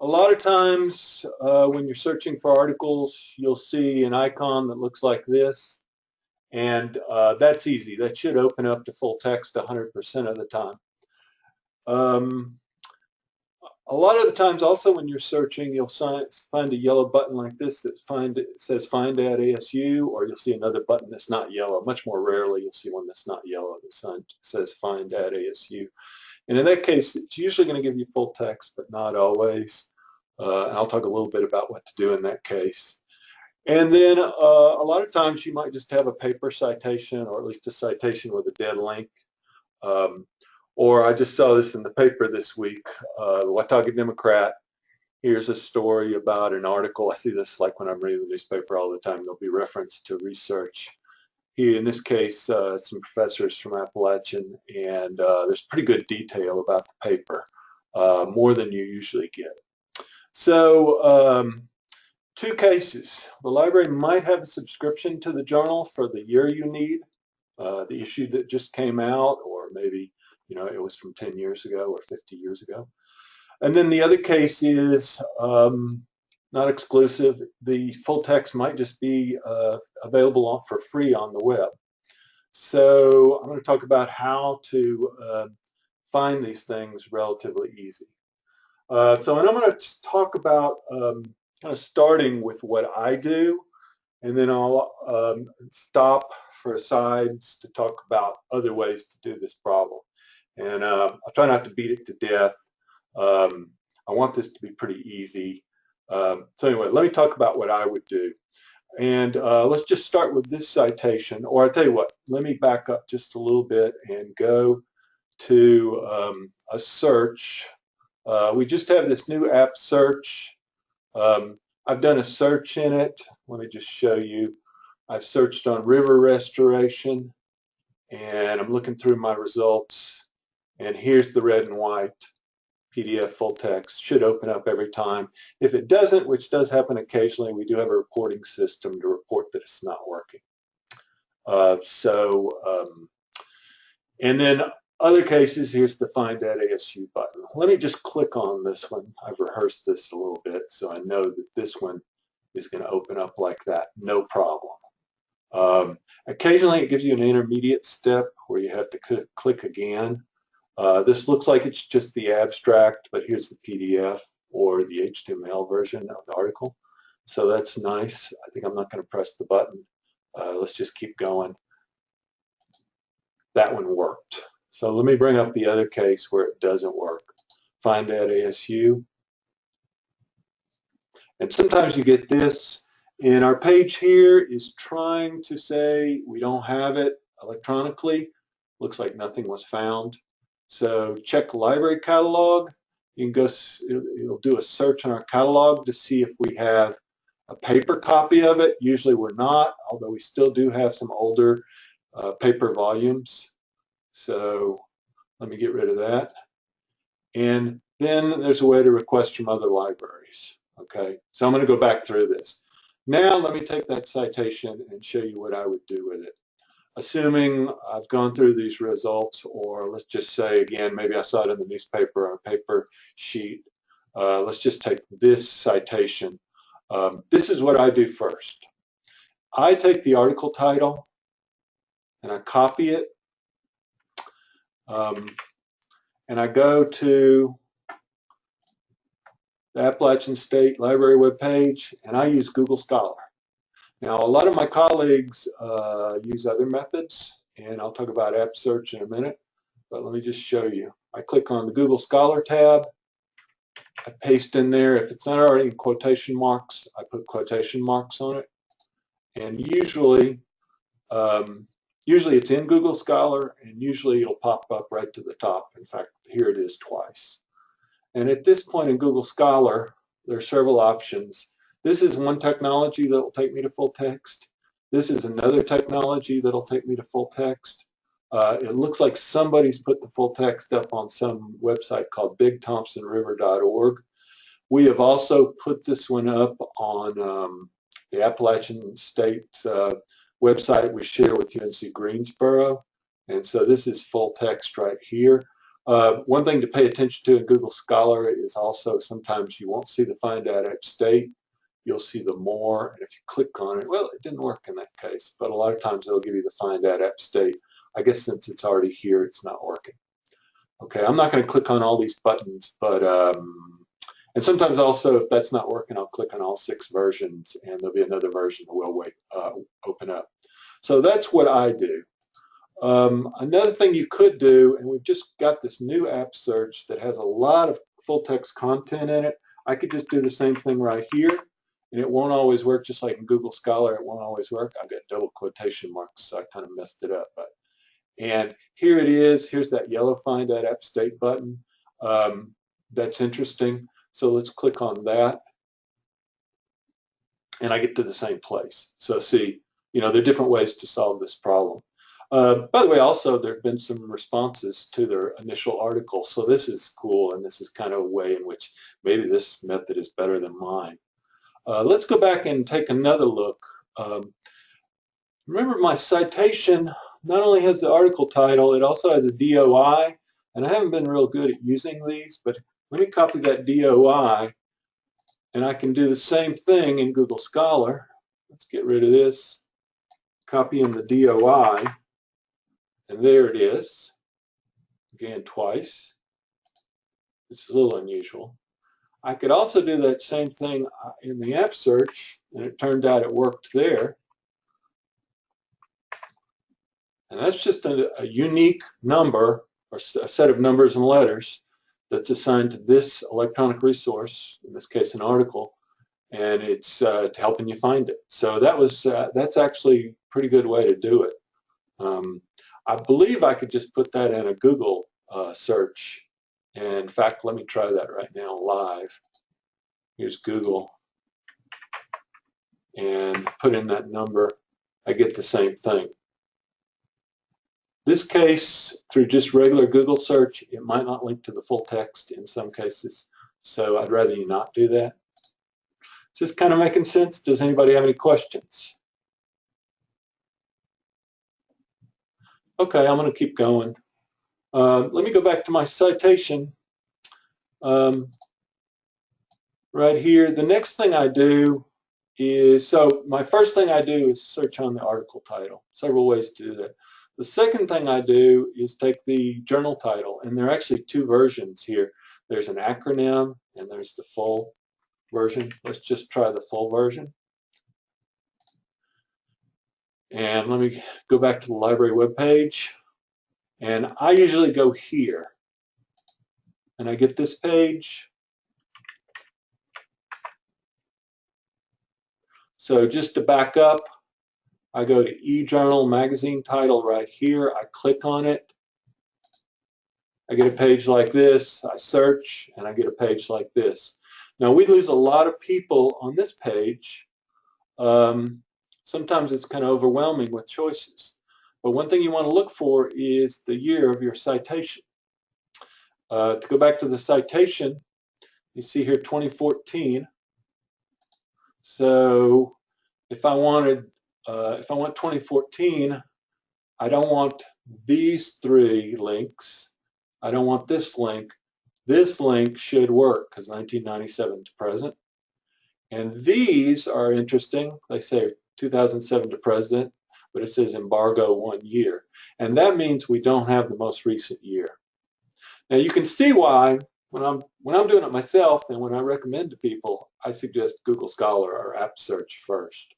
a lot of times uh, when you're searching for articles, you'll see an icon that looks like this. And uh, that's easy. That should open up to full text 100% of the time. Um, a lot of the times also when you're searching, you'll find a yellow button like this that find, says find at ASU, or you'll see another button that's not yellow. Much more rarely you'll see one that's not yellow that says find at ASU. And in that case, it's usually going to give you full text, but not always. Uh, I'll talk a little bit about what to do in that case. And then uh, a lot of times you might just have a paper citation or at least a citation with a dead link. Um, or I just saw this in the paper this week, uh, the Watauga Democrat. Here's a story about an article. I see this like when I'm reading the newspaper all the time. There'll be reference to research. Here, in this case, uh, some professors from Appalachian, and uh, there's pretty good detail about the paper, uh, more than you usually get. So um, two cases. The library might have a subscription to the journal for the year you need, uh, the issue that just came out, or maybe you know it was from 10 years ago or 50 years ago. And then the other case is um, not exclusive. The full text might just be uh, available for free on the web. So I'm going to talk about how to uh, find these things relatively easy. Uh, so and I'm going to talk about um, kind of starting with what I do, and then I'll um, stop for sides to talk about other ways to do this problem. And uh, I'll try not to beat it to death. Um, I want this to be pretty easy. Um, so anyway, let me talk about what I would do. And uh, let's just start with this citation, or I'll tell you what, let me back up just a little bit and go to um, a search uh, we just have this new app search. Um, I've done a search in it. Let me just show you. I've searched on river restoration and I'm looking through my results and here's the red and white PDF full text. Should open up every time. If it doesn't, which does happen occasionally, we do have a reporting system to report that it's not working. Uh, so, um, and then other cases, here's the Find at ASU button. Let me just click on this one. I've rehearsed this a little bit, so I know that this one is going to open up like that, no problem. Um, occasionally, it gives you an intermediate step where you have to click again. Uh, this looks like it's just the abstract, but here's the PDF or the HTML version of the article. So that's nice. I think I'm not going to press the button. Uh, let's just keep going. That one worked. So let me bring up the other case where it doesn't work. Find at ASU. And sometimes you get this, and our page here is trying to say we don't have it electronically. Looks like nothing was found. So check library catalog. You can go, it'll do a search on our catalog to see if we have a paper copy of it. Usually we're not, although we still do have some older uh, paper volumes. So let me get rid of that. And then there's a way to request from other libraries. Okay, so I'm going to go back through this. Now let me take that citation and show you what I would do with it. Assuming I've gone through these results, or let's just say again, maybe I saw it in the newspaper or paper sheet. Uh, let's just take this citation. Um, this is what I do first. I take the article title and I copy it um, and I go to the Appalachian State Library webpage, and I use Google Scholar. Now, a lot of my colleagues uh, use other methods, and I'll talk about app search in a minute, but let me just show you. I click on the Google Scholar tab. I paste in there. If it's not already in quotation marks, I put quotation marks on it. And usually, um, Usually it's in Google Scholar and usually it'll pop up right to the top. In fact, here it is twice. And at this point in Google Scholar, there are several options. This is one technology that will take me to full text. This is another technology that'll take me to full text. Uh, it looks like somebody's put the full text up on some website called bigthompsonriver.org. We have also put this one up on um, the Appalachian State uh, website we share with UNC Greensboro. And so this is full text right here. Uh, one thing to pay attention to in Google Scholar is also sometimes you won't see the Find Ad App State. You'll see the more, and if you click on it, well, it didn't work in that case, but a lot of times it'll give you the Find Ad App State. I guess since it's already here, it's not working. Okay, I'm not going to click on all these buttons, but um, and sometimes also if that's not working, I'll click on all six versions and there'll be another version that will wait, uh, open up. So that's what I do. Um, another thing you could do, and we've just got this new app search that has a lot of full text content in it. I could just do the same thing right here, and it won't always work just like in Google Scholar. It won't always work. I've got double quotation marks, so I kind of messed it up. But And here it is. Here's that yellow Find That App State button. Um, that's interesting. So let's click on that. And I get to the same place. So see, you know, there are different ways to solve this problem. Uh, by the way, also there have been some responses to their initial article, so this is cool, and this is kind of a way in which maybe this method is better than mine. Uh, let's go back and take another look. Um, remember my citation not only has the article title, it also has a DOI, and I haven't been real good at using these, but let me copy that DOI, and I can do the same thing in Google Scholar. Let's get rid of this, copy in the DOI, and there it is, again twice. It's a little unusual. I could also do that same thing uh, in the app search, and it turned out it worked there. And that's just a, a unique number, or a set of numbers and letters, that's assigned to this electronic resource, in this case an article, and it's uh, helping you find it. So that was uh, that's actually a pretty good way to do it. Um, I believe I could just put that in a Google uh, search. And in fact, let me try that right now live. Here's Google. And put in that number. I get the same thing. This case, through just regular Google search, it might not link to the full text in some cases. So I'd rather you not do that. Is this kind of making sense? Does anybody have any questions? Okay, I'm going to keep going. Uh, let me go back to my citation. Um, right here, the next thing I do is, so my first thing I do is search on the article title. Several ways to do that. The second thing I do is take the journal title, and there are actually two versions here. There's an acronym, and there's the full version. Let's just try the full version. And let me go back to the library webpage. And I usually go here. And I get this page. So just to back up, I go to eJournal magazine title right here. I click on it. I get a page like this. I search and I get a page like this. Now we lose a lot of people on this page um, sometimes it's kind of overwhelming with choices. But one thing you want to look for is the year of your citation. Uh, to go back to the citation, you see here 2014. So if I wanted, uh, if I want 2014, I don't want these three links. I don't want this link. This link should work because 1997 to present. And these are interesting. They say 2007 to present, but it says embargo one year. And that means we don't have the most recent year. Now you can see why when I'm when I'm doing it myself and when I recommend to people, I suggest Google Scholar or App Search first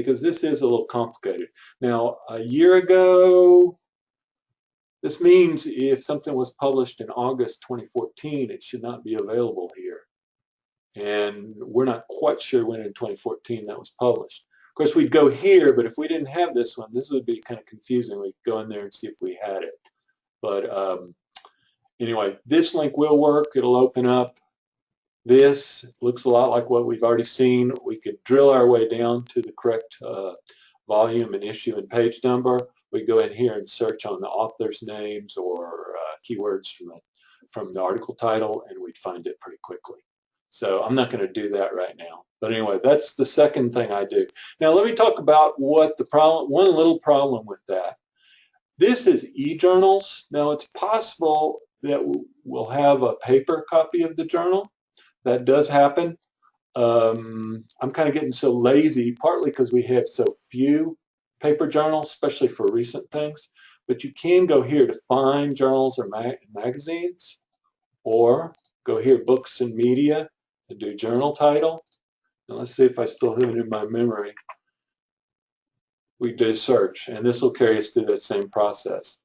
because this is a little complicated. Now a year ago, this means if something was published in August 2014, it should not be available here. And we're not quite sure when in 2014 that was published. Of course, we'd go here, but if we didn't have this one, this would be kind of confusing. We'd go in there and see if we had it. But um, anyway, this link will work. It'll open up. This looks a lot like what we've already seen. We could drill our way down to the correct uh, volume and issue and page number. We go in here and search on the author's names or uh, keywords from the, from the article title, and we'd find it pretty quickly. So I'm not going to do that right now. But anyway, that's the second thing I do. Now let me talk about what the problem, one little problem with that. This is e-journals. Now it's possible that we'll have a paper copy of the journal. That does happen. Um, I'm kind of getting so lazy, partly because we have so few paper journals, especially for recent things. But you can go here to find journals or ma magazines, or go here, books and media, and do journal title. And let's see if I still have it in my memory. We do search, and this will carry us through that same process.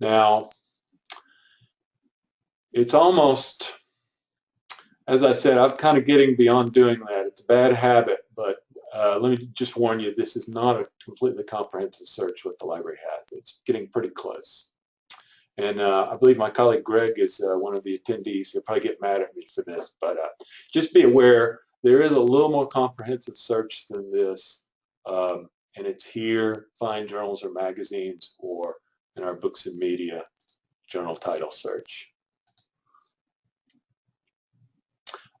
Now, it's almost, as I said, I'm kind of getting beyond doing that. It's a bad habit, but uh, let me just warn you, this is not a completely comprehensive search what the library has. It's getting pretty close. And uh, I believe my colleague Greg is uh, one of the attendees. He'll probably get mad at me for this, but uh, just be aware there is a little more comprehensive search than this. Um, and it's here, find journals or magazines, or in our books and media journal title search.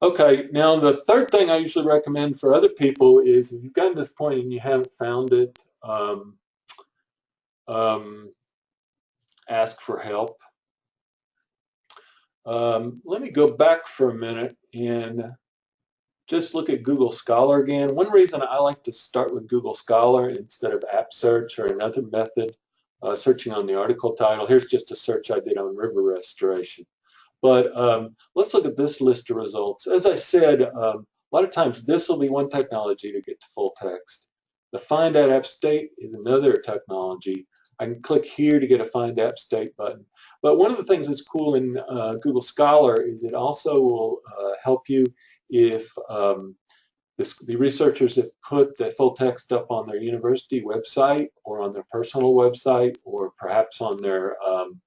Okay, now the third thing I usually recommend for other people is if you've gotten this point and you haven't found it, um, um, ask for help. Um, let me go back for a minute and just look at Google Scholar again. One reason I like to start with Google Scholar instead of App Search or another method, uh, searching on the article title. Here's just a search I did on river restoration. But um, let's look at this list of results. As I said, um, a lot of times this will be one technology to get to full text. The Find at App State is another technology. I can click here to get a Find App State button. But one of the things that's cool in uh, Google Scholar is it also will uh, help you if um, this, the researchers have put the full text up on their university website or on their personal website or perhaps on their um,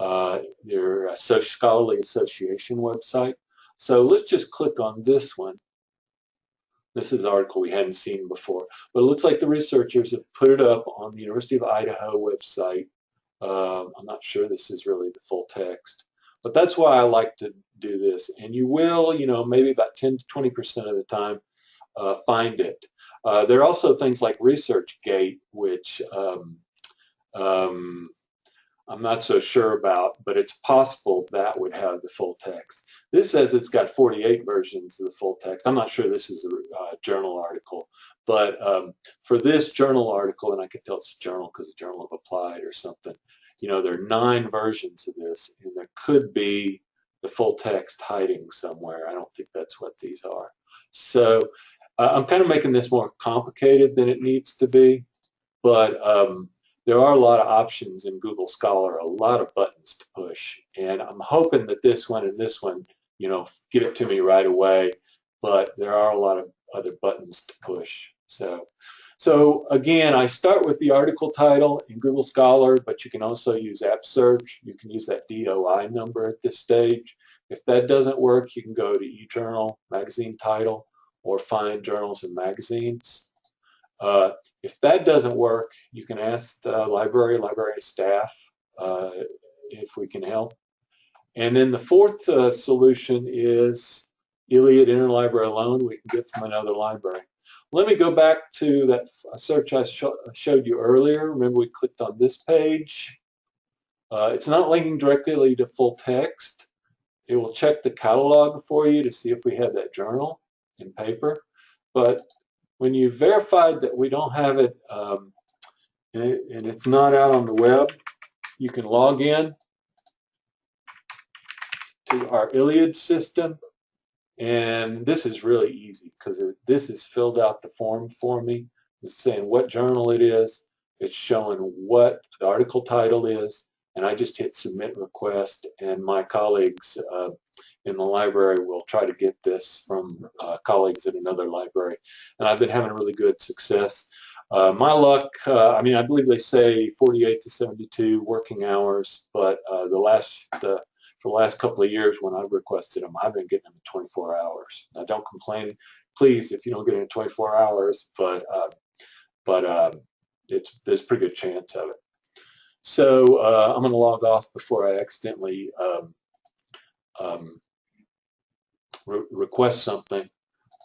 uh, their scholarly association website. So let's just click on this one. This is an article we hadn't seen before, but it looks like the researchers have put it up on the University of Idaho website. Um, I'm not sure this is really the full text, but that's why I like to do this. And you will, you know, maybe about 10 to 20% of the time uh, find it. Uh, there are also things like ResearchGate, which um, um, I'm not so sure about, but it's possible that would have the full text. This says it's got 48 versions of the full text. I'm not sure this is a uh, journal article, but um, for this journal article, and I can tell it's a journal because it's Journal of Applied or something, you know, there are nine versions of this, and there could be the full text hiding somewhere. I don't think that's what these are. So uh, I'm kind of making this more complicated than it needs to be, but um, there are a lot of options in Google Scholar, a lot of buttons to push. And I'm hoping that this one and this one, you know, give it to me right away. But there are a lot of other buttons to push. So, so again, I start with the article title in Google Scholar, but you can also use App Search. You can use that DOI number at this stage. If that doesn't work, you can go to eJournal, magazine title, or find journals and magazines. Uh, if that doesn't work, you can ask the library, library staff uh, if we can help. And then the fourth uh, solution is ILLiad Interlibrary Loan we can get from another library. Let me go back to that search I sh showed you earlier. Remember we clicked on this page. Uh, it's not linking directly to full text. It will check the catalog for you to see if we have that journal in paper. But when you've verified that we don't have it um, and, it and it's not out on the web, you can log in to our ILLiad system. And this is really easy because this has filled out the form for me. It's saying what journal it is. It's showing what the article title is. And I just hit submit request and my colleagues uh, in the library we'll try to get this from uh, colleagues at another library. And I've been having really good success. Uh, my luck, uh, I mean, I believe they say 48 to 72 working hours, but uh, the last, uh, for the last couple of years when I've requested them, I've been getting them in 24 hours. Now, don't complain, please, if you don't get it in 24 hours, but uh, but um, it's there's a pretty good chance of it. So I'm going to log off before I accidentally um, um, re request something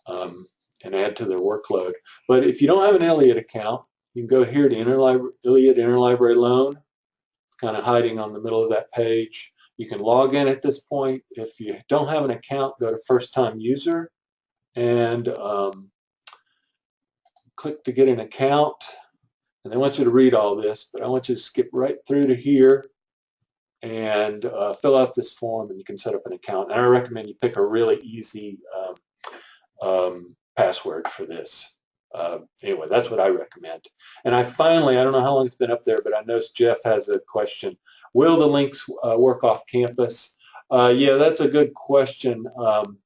um, and add to their workload. But if you don't have an ILLiad account, you can go here to Interlibra ILLiad Interlibrary Loan. Kind of hiding on the middle of that page. You can log in at this point. If you don't have an account, go to first time user and um, click to get an account. And they want you to read all this, but I want you to skip right through to here and uh, fill out this form and you can set up an account. And I recommend you pick a really easy um, um, password for this. Uh, anyway, that's what I recommend. And I finally, I don't know how long it's been up there, but I noticed Jeff has a question. Will the links uh, work off campus? Uh, yeah, that's a good question. Um,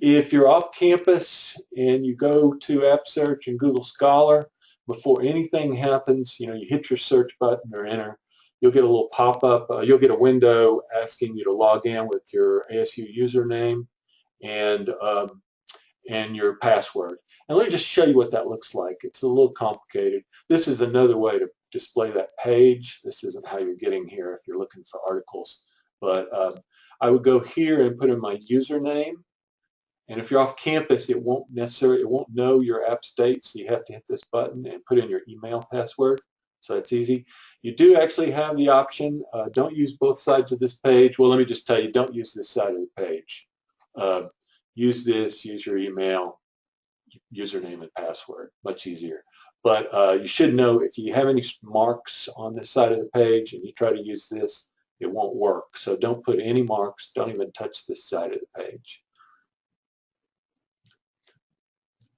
if you're off campus and you go to App Search and Google Scholar, before anything happens, you know, you hit your search button or enter, you'll get a little pop-up. Uh, you'll get a window asking you to log in with your ASU username and um, and your password. And let me just show you what that looks like. It's a little complicated. This is another way to display that page. This isn't how you're getting here if you're looking for articles. But um, I would go here and put in my username. And if you're off campus, it won't necessarily, it won't know your app state, so you have to hit this button and put in your email password. So it's easy. You do actually have the option, uh, don't use both sides of this page. Well, let me just tell you, don't use this side of the page. Uh, use this, use your email, username and password, much easier. But uh, you should know if you have any marks on this side of the page and you try to use this, it won't work. So don't put any marks, don't even touch this side of the page.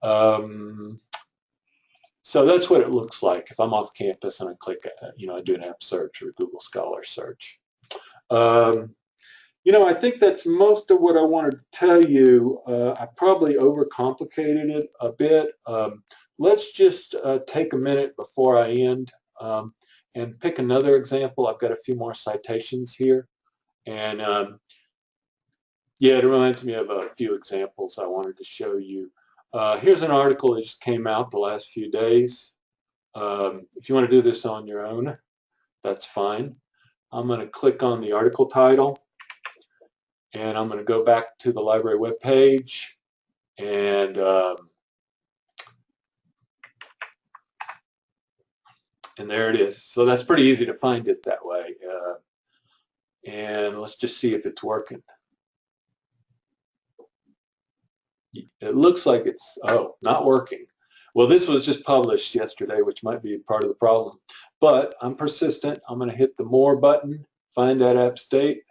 Um, so that's what it looks like if I'm off campus and I click, uh, you know, I do an app search or Google Scholar search. Um, you know, I think that's most of what I wanted to tell you. Uh, I probably overcomplicated it a bit. Um, let's just uh, take a minute before I end um, and pick another example. I've got a few more citations here. And um, yeah, it reminds me of a few examples I wanted to show you. Uh, here's an article that just came out the last few days. Um, if you want to do this on your own, that's fine. I'm going to click on the article title and I'm going to go back to the library web page and um, and there it is. So that's pretty easy to find it that way. Uh, and let's just see if it's working. It looks like it's, oh, not working. Well, this was just published yesterday, which might be part of the problem. But I'm persistent. I'm going to hit the More button, find that app state,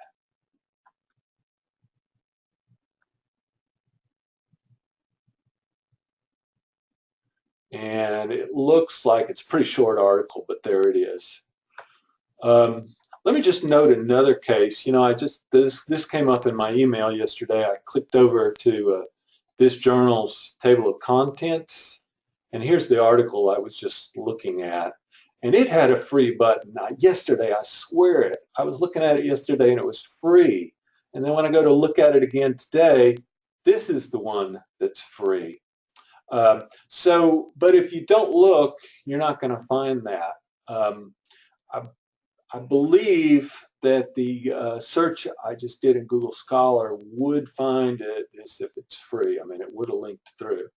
and it looks like it's a pretty short article, but there it is. Um, let me just note another case. You know, I just this this came up in my email yesterday. I clicked over to uh, this journal's table of contents, and here's the article I was just looking at, and it had a free button. Yesterday, I swear it, I was looking at it yesterday, and it was free. And then when I go to look at it again today, this is the one that's free. Um, so, but if you don't look, you're not going to find that. Um, I, I, believe that the uh, search I just did in Google Scholar would find it as if it's free. I mean, it would have linked through.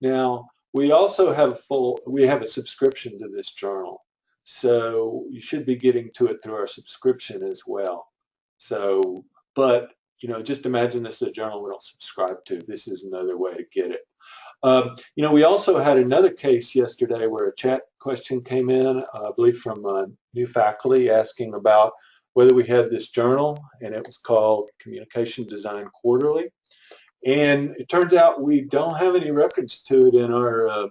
Now, we also have full, we have a subscription to this journal. So you should be getting to it through our subscription as well. So, but, you know, just imagine this is a journal we don't subscribe to. This is another way to get it. Um, you know, we also had another case yesterday where a chat question came in, uh, I believe from uh, new faculty asking about whether we had this journal, and it was called Communication Design Quarterly. And it turns out we don't have any reference to it in our, uh,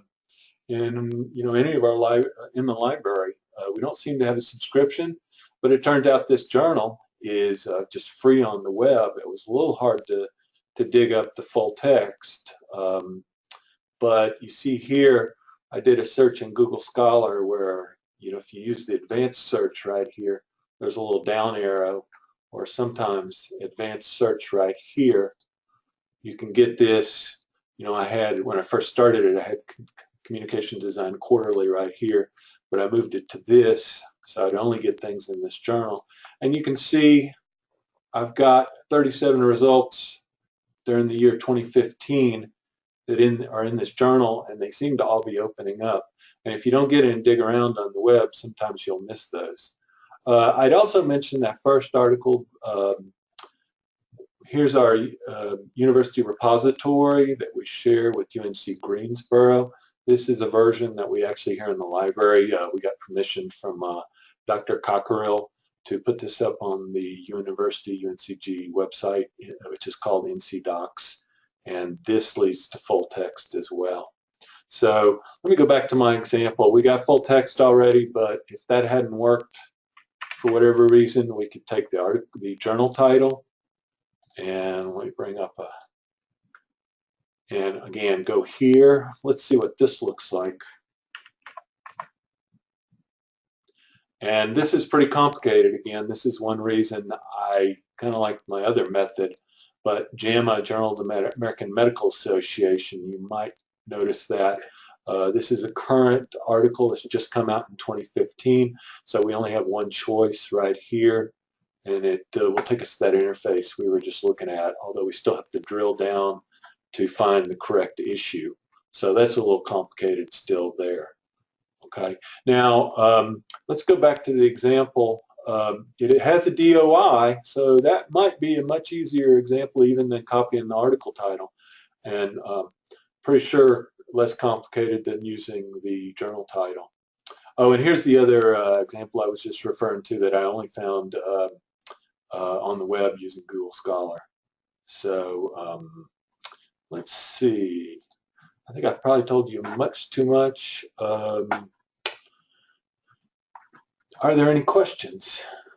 in you know, any of our li in the library. Uh, we don't seem to have a subscription, but it turned out this journal is uh, just free on the web. It was a little hard to to dig up the full text. Um, but you see here, I did a search in Google Scholar where, you know, if you use the advanced search right here, there's a little down arrow, or sometimes advanced search right here. You can get this, you know, I had, when I first started it, I had communication design quarterly right here, but I moved it to this, so I'd only get things in this journal. And you can see I've got 37 results during the year 2015 that in, are in this journal and they seem to all be opening up. And if you don't get in and dig around on the web, sometimes you'll miss those. Uh, I'd also mention that first article. Um, here's our uh, university repository that we share with UNC Greensboro. This is a version that we actually here in the library. Uh, we got permission from uh, Dr. Cockerill to put this up on the University UNCG website, which is called NC DOCKS. And this leads to full text as well. So let me go back to my example. We got full text already, but if that hadn't worked for whatever reason, we could take the, article, the journal title and we bring up a, and again, go here. Let's see what this looks like. And this is pretty complicated. Again, this is one reason I kind of like my other method. But JAMA, Journal of the American Medical Association, you might notice that uh, this is a current article. It's just come out in 2015. So we only have one choice right here. And it uh, will take us to that interface we were just looking at, although we still have to drill down to find the correct issue. So that's a little complicated still there. Okay, now um, let's go back to the example. Um, it, it, has a DOI, so that might be a much easier example even than copying the article title. And um, pretty sure less complicated than using the journal title. Oh, and here's the other uh, example I was just referring to that I only found uh, uh, on the web using Google Scholar. So um, let's see. I think I've probably told you much too much. Um, are there any questions?